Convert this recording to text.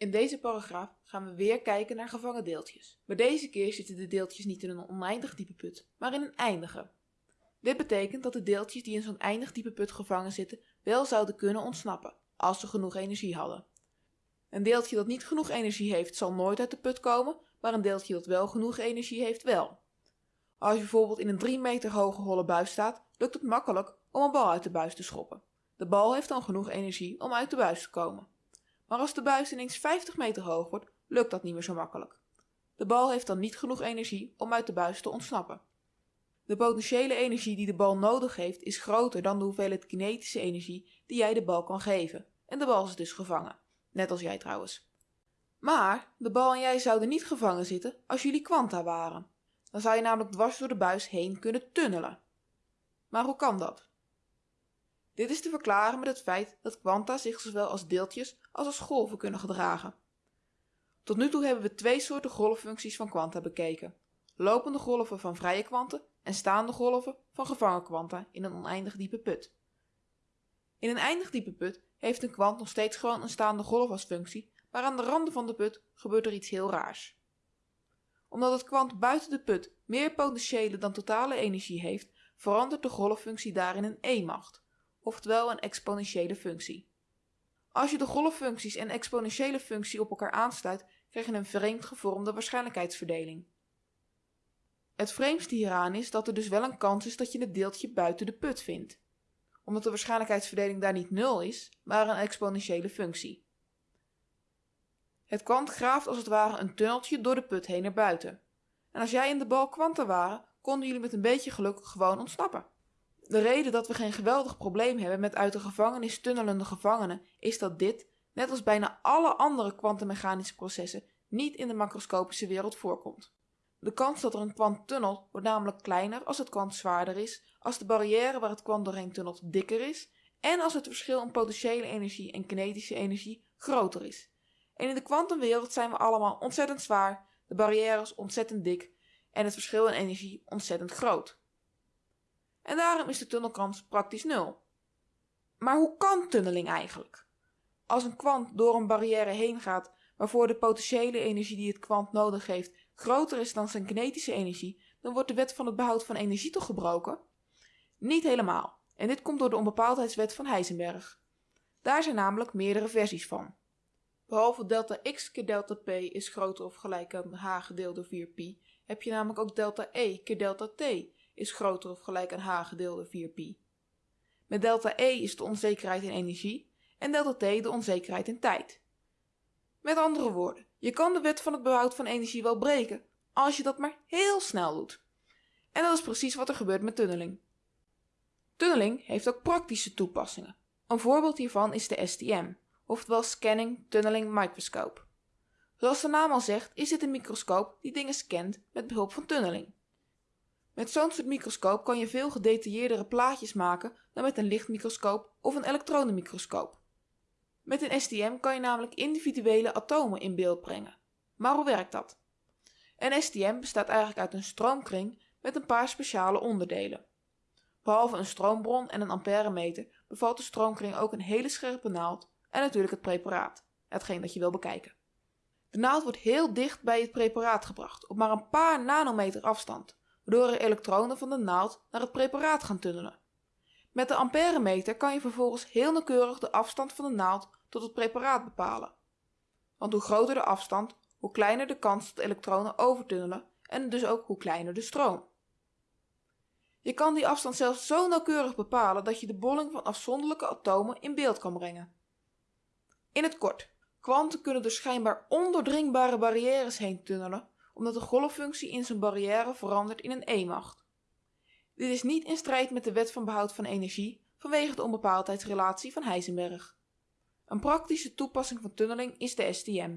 In deze paragraaf gaan we weer kijken naar gevangen deeltjes. Maar deze keer zitten de deeltjes niet in een oneindig diepe put, maar in een eindige. Dit betekent dat de deeltjes die in zo'n eindig diepe put gevangen zitten wel zouden kunnen ontsnappen, als ze genoeg energie hadden. Een deeltje dat niet genoeg energie heeft zal nooit uit de put komen, maar een deeltje dat wel genoeg energie heeft wel. Als je bijvoorbeeld in een 3 meter hoge holle buis staat, lukt het makkelijk om een bal uit de buis te schoppen. De bal heeft dan genoeg energie om uit de buis te komen. Maar als de buis ineens 50 meter hoog wordt, lukt dat niet meer zo makkelijk. De bal heeft dan niet genoeg energie om uit de buis te ontsnappen. De potentiële energie die de bal nodig heeft is groter dan de hoeveelheid kinetische energie die jij de bal kan geven. En de bal is dus gevangen. Net als jij trouwens. Maar de bal en jij zouden niet gevangen zitten als jullie kwanta waren. Dan zou je namelijk dwars door de buis heen kunnen tunnelen. Maar hoe kan dat? Dit is te verklaren met het feit dat kwanta zich zowel als deeltjes als als golven kunnen gedragen. Tot nu toe hebben we twee soorten golffuncties van kwanta bekeken. Lopende golven van vrije kwanten en staande golven van gevangen kwanta in een oneindig diepe put. In een eindig diepe put heeft een kwant nog steeds gewoon een staande golf als functie, maar aan de randen van de put gebeurt er iets heel raars. Omdat het kwant buiten de put meer potentiële dan totale energie heeft, verandert de golffunctie daarin een e-macht, oftewel een exponentiële functie. Als je de golffuncties en exponentiële functie op elkaar aansluit, krijg je een vreemd gevormde waarschijnlijkheidsverdeling. Het vreemdste hieraan is dat er dus wel een kans is dat je het deeltje buiten de put vindt, omdat de waarschijnlijkheidsverdeling daar niet nul is, maar een exponentiële functie. Het kwant graaft als het ware een tunneltje door de put heen naar buiten. En als jij en de bal kwanten waren, konden jullie met een beetje geluk gewoon ontsnappen. De reden dat we geen geweldig probleem hebben met uit de gevangenis tunnelende gevangenen is dat dit, net als bijna alle andere kwantummechanische processen, niet in de macroscopische wereld voorkomt. De kans dat er een kwant tunnelt wordt namelijk kleiner als het kwant zwaarder is, als de barrière waar het kwant doorheen tunnelt dikker is en als het verschil in potentiële energie en kinetische energie groter is. En in de kwantumwereld zijn we allemaal ontzettend zwaar, de barrières ontzettend dik en het verschil in energie ontzettend groot. En daarom is de tunnelkans praktisch nul. Maar hoe kan tunneling eigenlijk? Als een kwant door een barrière heen gaat waarvoor de potentiële energie die het kwant nodig heeft groter is dan zijn kinetische energie, dan wordt de wet van het behoud van energie toch gebroken? Niet helemaal. En dit komt door de onbepaaldheidswet van Heisenberg. Daar zijn namelijk meerdere versies van. Behalve delta x keer delta p is groter of gelijk aan h gedeeld door 4pi, heb je namelijk ook delta e keer delta t is groter of gelijk aan h gedeeld door 4pi. Met delta e is de onzekerheid in energie en delta t de onzekerheid in tijd. Met andere woorden, je kan de wet van het behoud van energie wel breken, als je dat maar heel snel doet. En dat is precies wat er gebeurt met tunneling. Tunneling heeft ook praktische toepassingen. Een voorbeeld hiervan is de STM, oftewel Scanning Tunneling Microscope. Zoals de naam al zegt, is dit een microscoop die dingen scant met behulp van tunneling. Met zo'n soort microscoop kan je veel gedetailleerdere plaatjes maken dan met een lichtmicroscoop of een elektronenmicroscoop. Met een STM kan je namelijk individuele atomen in beeld brengen. Maar hoe werkt dat? Een STM bestaat eigenlijk uit een stroomkring met een paar speciale onderdelen. Behalve een stroombron en een amperemeter bevat de stroomkring ook een hele scherpe naald en natuurlijk het preparaat, hetgeen dat je wil bekijken. De naald wordt heel dicht bij het preparaat gebracht, op maar een paar nanometer afstand, waardoor er elektronen van de naald naar het preparaat gaan tunnelen. Met de amperemeter kan je vervolgens heel nauwkeurig de afstand van de naald tot het preparaat bepalen. Want hoe groter de afstand, hoe kleiner de kans dat elektronen overtunnelen en dus ook hoe kleiner de stroom. Je kan die afstand zelfs zo nauwkeurig bepalen dat je de bolling van afzonderlijke atomen in beeld kan brengen. In het kort, kwanten kunnen door schijnbaar ondoordringbare barrières heen tunnelen, omdat de golffunctie in zijn barrière verandert in een e-macht. Dit is niet in strijd met de wet van behoud van energie vanwege de onbepaaldheidsrelatie van Heisenberg. Een praktische toepassing van tunneling is de STM.